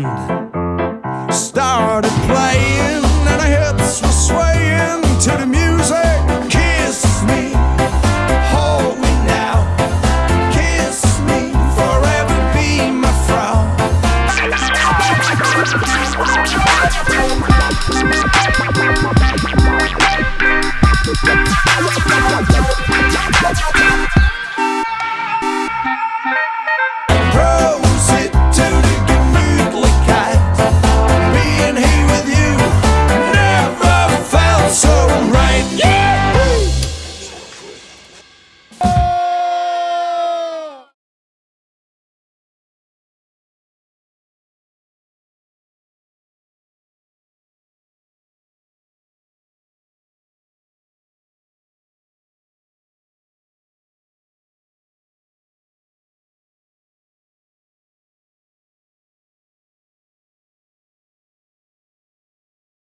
land.